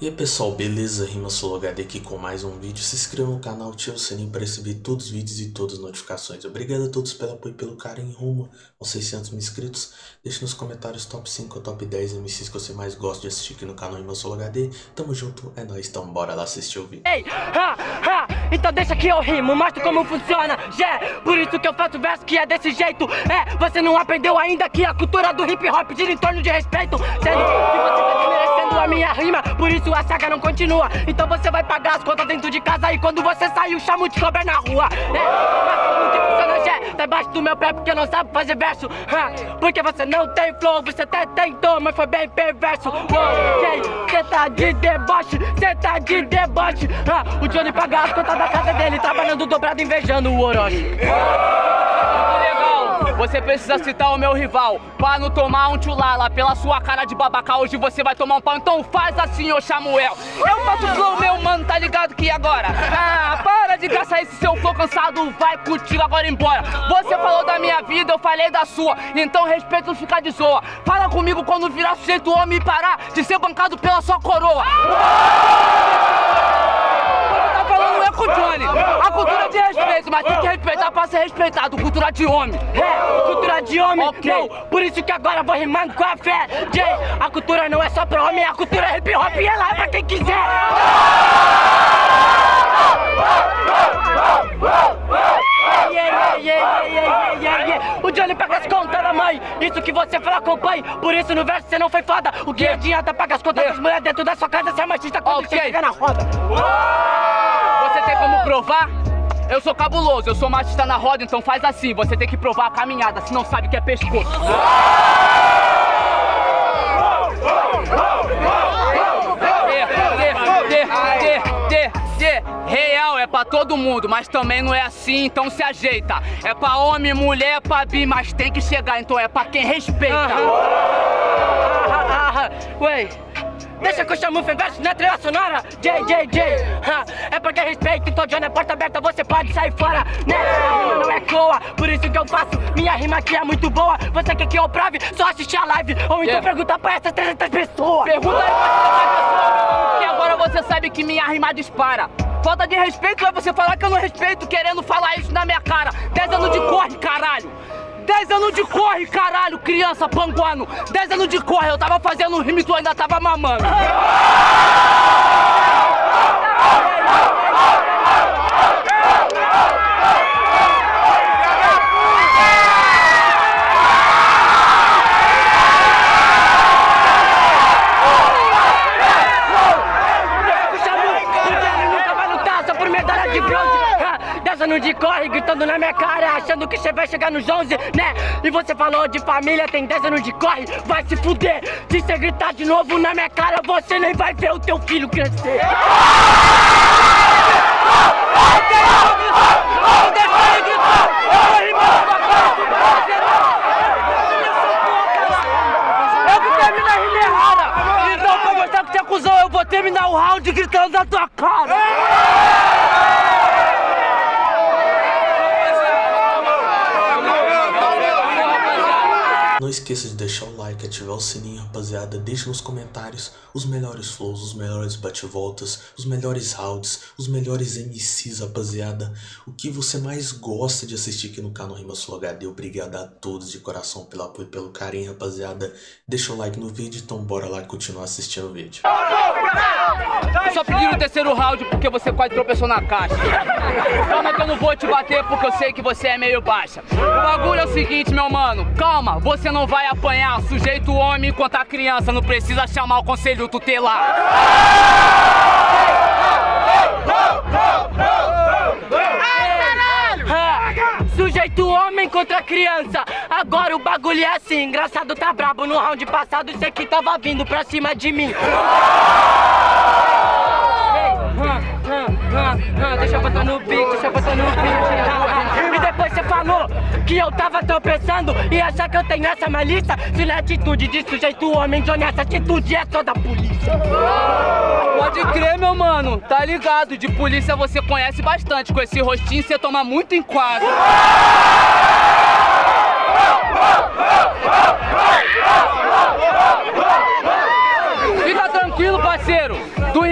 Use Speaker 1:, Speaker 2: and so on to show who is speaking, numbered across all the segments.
Speaker 1: E aí pessoal, beleza? Rima HD aqui com mais um vídeo. Se inscreva no canal, ative o sininho para receber todos os vídeos e todas as notificações. Obrigado a todos pelo apoio e pelo carinho rumo aos 600 mil inscritos. Deixe nos comentários top 5 ou top 10 MCs que você mais gosta de assistir aqui no canal Rima HD. Tamo junto, é nóis, então bora lá assistir o vídeo.
Speaker 2: Ei, ha, ha, então deixa que eu rimo, mostro como funciona, yeah, por isso que eu faço verso que é desse jeito, é, você não aprendeu ainda que a cultura do hip hop gira em torno de respeito, sendo que você minha rima, por isso a saga não continua. Então você vai pagar as contas dentro de casa e quando você sair, o chamo de cobra na rua. É, que funciona? Tá embaixo do meu pé porque não sabe fazer verso. Porque você não tem flow, você até tentou, mas foi bem perverso. Ok, cê tá de deboche, cê tá de deboche. O Johnny paga as contas da casa dele, trabalhando dobrado, invejando o Orochi.
Speaker 3: Você precisa citar o meu rival. Pra não tomar um tchulala Pela sua cara de babaca Hoje você vai tomar um pau. Então faz assim, ô Samuel. Eu faço flow, meu mano, tá ligado que agora? Ah, para de gastar esse seu flow cansado. Vai contigo agora embora. Você falou da minha vida, eu falei da sua. Então respeito ficar de zoa. Fala comigo quando virar sujeito homem e parar De ser bancado pela sua coroa com o A cultura de respeito, mas tem que respeitar pra ser respeitado Cultura de homem
Speaker 2: É, cultura de homem,
Speaker 3: Ok.
Speaker 2: não, por isso que agora vou rimando com a fé. Jay, a cultura não é só pra homem, a cultura é hip hop e ela é pra quem quiser. Yeah, yeah, yeah, yeah, yeah, yeah, yeah. O Johnny paga as contas da mãe, isso que você fala acompanhe, por isso no verso você não foi foda. O que adianta pagar as contas das mulheres dentro da sua casa se é machista quando
Speaker 3: Ok.
Speaker 2: você chega na roda?
Speaker 3: Você tem como provar? Eu sou cabuloso, eu sou machista na roda, então faz assim, você tem que provar a caminhada, se não sabe que é pescoço. Real é pra todo mundo, mas também não é assim, então se ajeita. É pra homem, mulher, é pra bi, mas tem que chegar, então é pra quem respeita.
Speaker 2: Ah, Ué, deixa que eu chamo o verso na trilha sonora J, J, J ha, É porque respeito, então Johnny é porta aberta, você pode sair fora Né, a rima não é coa, por isso que eu faço Minha rima aqui é muito boa, você quer que eu prove? Só assistir a live, ou então
Speaker 3: Yeah.
Speaker 2: pergunta pra essas 300 pessoas
Speaker 3: Pergunta aí pra essa pessoa, que agora você sabe que minha rima dispara. Falta de respeito é você falar que eu não respeito, querendo falar isso na minha cara. 10 anos de corre, caralho. 10 anos de corre, caralho, criança panguano. 10 anos de corre, eu tava fazendo rima e tu ainda tava mamando.
Speaker 2: O Chamu, o Johnny nunca vai lutar só por medalha de bronze ha, 10 anos de corre, gritando na minha cara Achando que você vai chegar nos 11, né? E você falou de família, tem 10 anos de corre Vai se fuder, se você gritar de novo na minha cara Você nem vai ver o teu filho crescer. Então pra mostrar que você Eu vou terminar o round gritando na tua cara
Speaker 1: Não esqueça de deixar o like, ativar o sininho, rapaziada. Deixe nos comentários os melhores flows, os melhores bate-voltas, os melhores rounds, os melhores MCs, rapaziada. O que você mais gosta de assistir aqui no canal Rima Sul HD. Obrigado a todos de coração pelo apoio e pelo carinho, rapaziada. Deixa o like no vídeo, então bora lá continuar assistindo o vídeo.
Speaker 3: Só pediram o terceiro round porque você quase tropeçou na caixa. Calma que eu não vou te bater porque eu sei que você é meio baixa. O bagulho é o seguinte, meu mano. Calma, você não vai apanhar. Sujeito homem contra criança. Não precisa chamar o conselho tutelar.
Speaker 2: Sujeito homem contra criança. Agora o bagulho é assim Engraçado tá brabo. No round passado Isso aqui tava vindo pra cima de mim. Deixa eu botar no beat, deixa eu botar no beat. E depois você falou que eu tava tropeçando E achar que eu tenho essa malícia Se na atitude de sujeito homem Johnny, essa atitude é só da polícia
Speaker 3: Pode crer, meu mano. Tá ligado? De polícia você conhece bastante. Com esse rostinho você toma muito enquadro. Fica tranquilo, parceiro.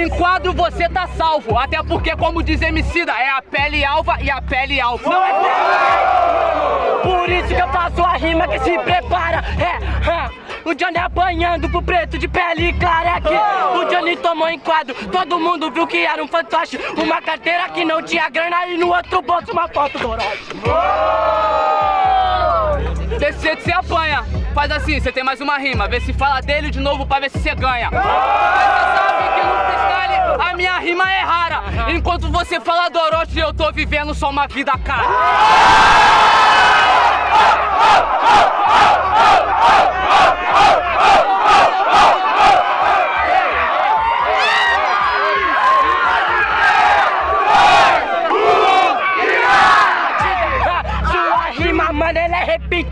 Speaker 3: enquadro você tá salvo. Até porque, como diz Emicida, é a pele alva e a pele alfa.
Speaker 2: Não é pele Por isso que eu faço a rima que se prepara. É, é. O Johnny apanhando pro preto de pele clara aqui. O Johnny tomou enquadro, todo mundo viu que era um fantoche. Uma carteira que não tinha grana e no outro bolso uma foto do.
Speaker 3: Desse jeito você apanha. Faz assim, você tem mais uma rima. Vê se fala dele de novo pra ver se você ganha. Mas você sabe que no freestyle a minha rima é rara. Enquanto você fala do Orochi, eu tô vivendo só uma vida cara.
Speaker 2: Sua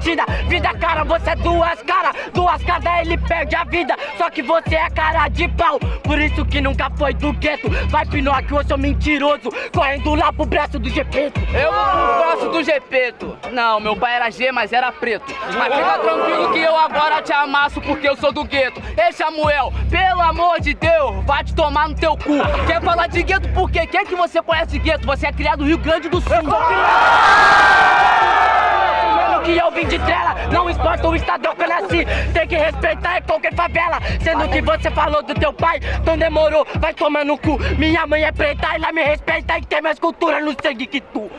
Speaker 2: Vida cara, você é duas caras. Duas caras, ele perde a vida. Só que você é cara de pau. Por isso que nunca foi do gueto. Vai Pinóquio, eu sou mentiroso. Correndo lá pro braço do Gepeto.
Speaker 3: Eu vou pro braço do Gepeto. Não, meu pai era G, mas era preto. Mas fica tranquilo que eu agora te amasso porque eu sou do gueto. Ei, Samuel, pelo amor de Deus, vai te tomar no teu cu. Quer falar de gueto por quê? Quem que você conhece de gueto? Você é criado no Rio Grande do Sul.
Speaker 2: O estado que eu nasci, tem que respeitar é qualquer favela. Sendo que você falou do teu pai, então demorou, vai tomar no cu. Minha mãe é preta, ela me respeita e tem mais cultura no sangue que tu.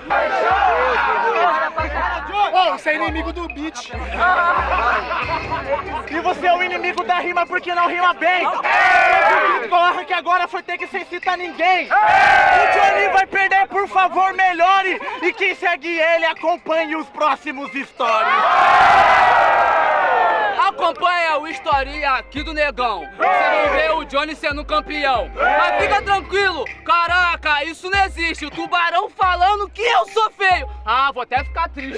Speaker 4: Ô, você é inimigo do beat. E você é o inimigo da rima porque não rima bem. Corre que agora foi ter que sem citar ninguém. O Johnny vai perder, por favor, melhore. E quem segue ele, acompanhe os próximos stories.
Speaker 3: Acompanha o historinha aqui do Negão. Você não vê o Johnny sendo campeão. Mas fica tranquilo, caraca, isso não existe. O tubarão falando que eu sou feio. Ah, vou até ficar triste.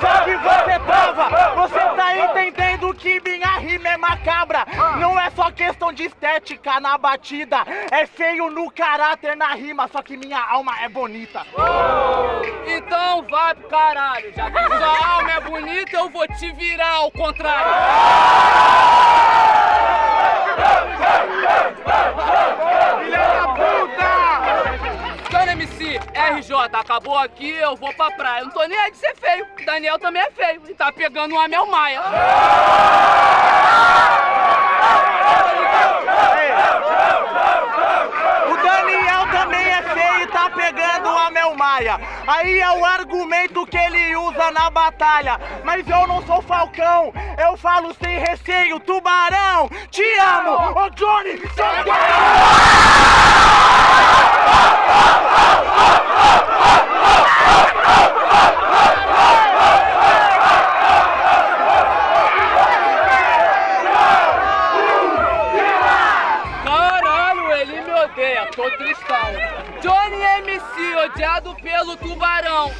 Speaker 4: Só que você tava, você tá entendendo que minha rima é macabra. Não é só questão de estética na batida, é feio no caráter na rima, só que minha alma é bonita.
Speaker 3: Então vai pro caralho. Já que sua alma é bonita, eu vou te virar ao contrário. RJ, acabou aqui, eu vou pra praia. Não tô nem aí de ser feio. Daniel também é feio e tá pegando uma Mel Maia.
Speaker 4: O Daniel também é feio e tá pegando a Mel Maia. Aí é o argumento que ele usa na batalha. Mas eu não sou falcão, eu falo sem receio. Tubarão, te amo! Ô Johnny, seu
Speaker 3: Caralho, ele me odeia, tô tristão. Johnny MC, odiado pelo tubarão.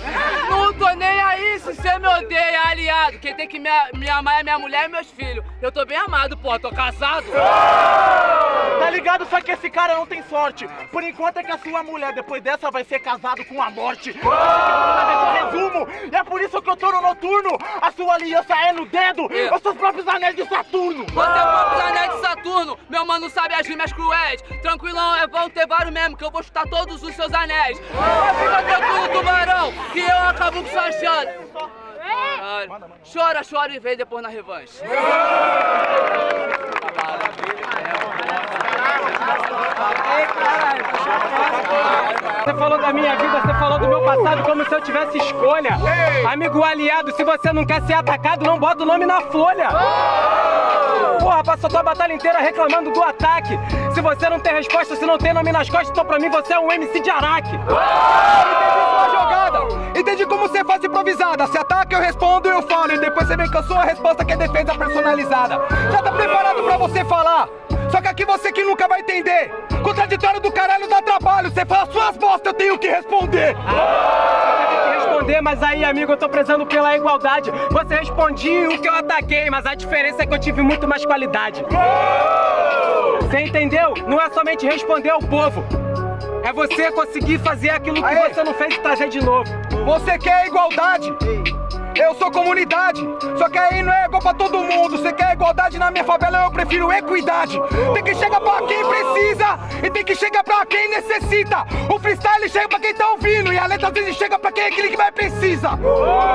Speaker 3: Não tô nem aí se você me odeia, aliado. Quem tem que me, me amar é minha mulher e meus filhos. Eu tô bem amado, pô, tô casado.
Speaker 4: Tá ligado? Só que esse cara não tem sorte. Por enquanto é que a sua mulher, depois dessa, vai ser casado com a morte. Resumo, e é por isso que eu tô no noturno. A sua aliança é no dedo. Os seus próprios anéis de Saturno.
Speaker 3: Você é o próprio anel de Saturno, meu mano sabe as rimas cruéis. Tranquilão, é vão ter vários mesmo, que eu vou chutar todos os seus anéis. Mas fica tranquilo, tubarão, que eu acabo com sua chance. Chora, chora e vem depois na revanche.
Speaker 5: Você falou da minha vida, você falou do meu passado como se eu tivesse escolha. Amigo aliado, se você não quer ser atacado, não bota o nome na folha. Porra, passou tua batalha inteira reclamando do ataque. Se você não tem resposta, se não tem nome nas costas, então pra mim você é um MC de Araque.
Speaker 6: sua jogada. Entendi como você faz improvisada. Se ataca, eu respondo, eu falo. E depois você vem com a sua resposta que é defesa personalizada. Já tá preparado pra você falar? Só que aqui você que nunca vai entender. Contraditório do caralho dá trabalho. Você fala suas bostas, eu tenho que responder.
Speaker 5: Tem que responder, mas aí, amigo, eu tô prezando pela igualdade. Você respondia o que eu ataquei, mas a diferença é que eu tive muito mais qualidade. Você entendeu? Não é somente responder ao povo. É você conseguir fazer aquilo que você não fez e trazer de novo.
Speaker 6: Você quer igualdade? Eu sou comunidade, só que aí não é igual pra todo mundo. Você quer igualdade na minha favela, eu prefiro equidade. Tem que chegar pra quem precisa e tem que chegar pra quem necessita. O freestyle chega pra quem tá ouvindo e a letra às vezes chega pra quem é aquele que mais precisa.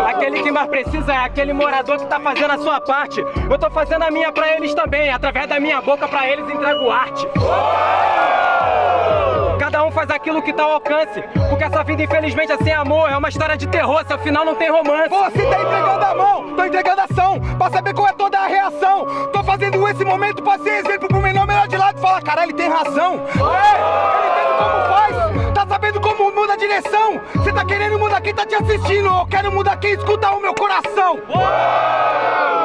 Speaker 5: Aquele que mais precisa é aquele morador que tá fazendo a sua parte. Eu tô fazendo a minha pra eles também, através da minha boca pra eles entrego arte. Cada um faz aquilo que tá ao alcance. Porque essa vida, infelizmente, é sem amor. É uma história de terror, seu final não tem romance.
Speaker 6: Você tá entregando a mão, tô entregando a ação. Pra saber qual é toda a reação. Tô fazendo esse momento pra ser exemplo pro menor melhor de lado e falar: caralho, ele tem razão. É, ele entende como faz, sabendo como muda a direção. Você tá querendo mudar quem tá te assistindo. Eu quero mudar quem escuta o meu coração.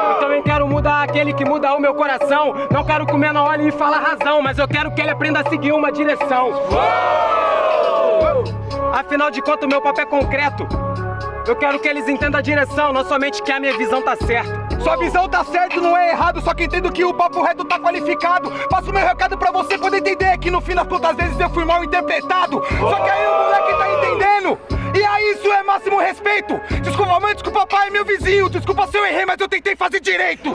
Speaker 5: Eu também quero mudar aquele que muda o meu coração. Não quero que o menor olhe e fala razão, mas eu quero que ele aprenda a seguir uma direção. Afinal de contas, o meu papel é concreto. Eu quero que eles entendam a direção, não somente que a minha visão tá certa.
Speaker 6: Sua visão tá certo, não é errado, só que entendo que o papo reto tá qualificado. Passo meu recado pra você poder entender que no fim das contas, vezes eu fui mal interpretado. Só que aí o moleque tá entendendo. E aí isso é máximo respeito. Desculpa mãe, desculpa pai, meu vizinho. Desculpa se eu errei, mas eu tentei fazer direito.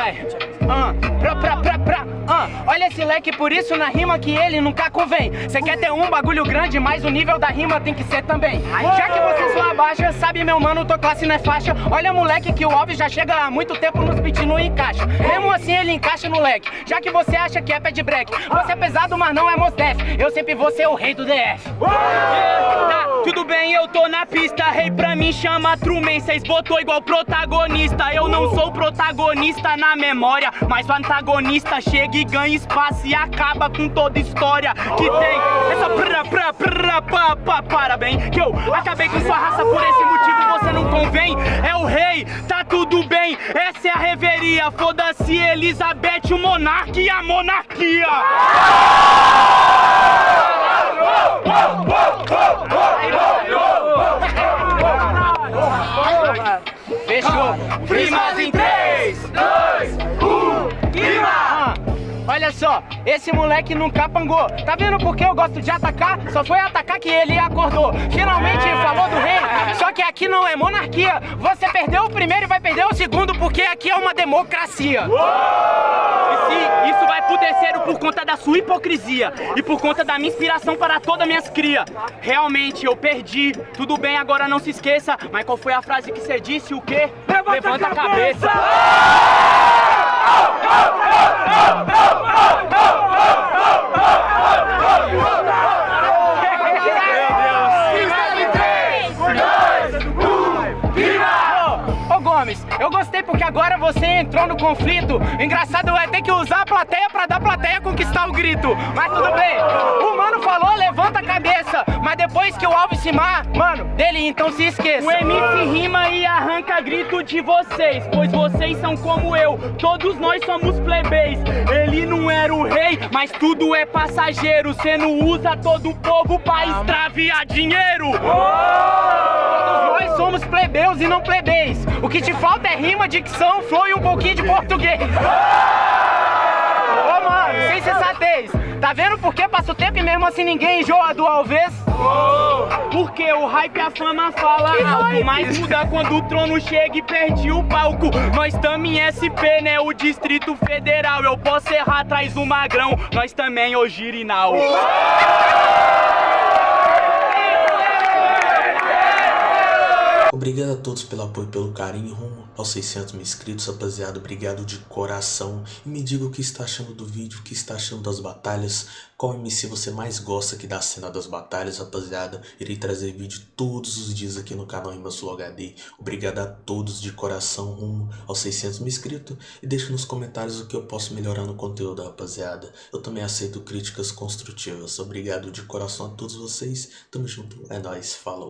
Speaker 7: Vai. Ah, pra, pra, pra, pra. Ah, olha esse leque, por isso na rima que ele nunca convém. Cê quer ter um bagulho grande, mas o nível da rima tem que ser também. Já que você só abaixa, sabe meu mano, tô classe não é faixa. Olha moleque que o Alves já chega há muito tempo nos beat não encaixa. Mesmo assim ele encaixa no leque. Já que você acha que é pé de break. Você é pesado, mas não é Mosdef. Eu sempre vou ser o rei do DF.
Speaker 8: Tá, tudo bem, eu tô na pista. Rei pra mim chama Truman. Cês botou igual protagonista. Eu não sou protagonista na memória, mas o antagonista chega e ganha espaço e acaba com toda história que tem. Essa pra pra pra pa pa parabéns. Que eu acabei com sua raça por esse motivo, você não convém. É o rei, tá tudo bem. Essa é a reveria. Foda-se, Elizabeth, o monarca e a monarquia.
Speaker 7: Fechou. Rimas em 3, 2, 1, rima! Olha só, esse moleque nunca pangou. Tá vendo por que eu gosto de atacar? Só foi atacar que ele acordou. Finalmente falou do rei. Só que aqui não é monarquia. Você perdeu o primeiro e vai perder o segundo, porque aqui é uma democracia.
Speaker 8: Se isso vai pro terceiro por conta da sua hipocrisia e por conta da minha inspiração para todas minhas cria. Realmente eu perdi. Tudo bem, agora não se esqueça. Mas qual foi a frase que você disse? O quê? Levanta, a cabeça.
Speaker 7: Ô eu gostei porque agora você entrou no conflito. Engraçado é ter que usar a plateia pra dar plateia conquistar o grito. Mas tudo bem. O mano falou, levanta a cabeça. Mas depois que o Alves se mar, mano, dele então se esqueça.
Speaker 8: O MC rima e arranca grito de vocês, pois vocês são como eu, todos nós somos plebeis. Ele não era o rei, mas tudo é passageiro. Cê não usa todo o povo pra extraviar dinheiro.
Speaker 7: Todos nós somos plebeus e não plebeis. O que te falta é rima, dicção, flow e um pouquinho de português. Ô mano, sem sensatez. Tá vendo por que passa o tempo e mesmo assim ninguém enjoa do Alves?
Speaker 8: Porque o hype e a fama fala alto Mas muda quando o trono chega e perde o palco Nós tamo em SP, né, o Distrito Federal Eu posso errar atrás do magrão Nós também, ô Girinal
Speaker 1: Obrigado a todos pelo apoio e pelo carinho rumo aos 600 mil inscritos, rapaziada. Obrigado de coração. E me diga o que está achando do vídeo, o que está achando das batalhas. Qual MC você mais gosta aqui da cena das batalhas, rapaziada. Irei trazer vídeo todos os dias aqui no canal Rima Sul HD. Obrigado a todos de coração rumo aos 600 mil inscritos. E deixe nos comentários o que eu posso melhorar no conteúdo, rapaziada. Eu também aceito críticas construtivas. Obrigado de coração a todos vocês. Tamo junto. É nóis. Falou.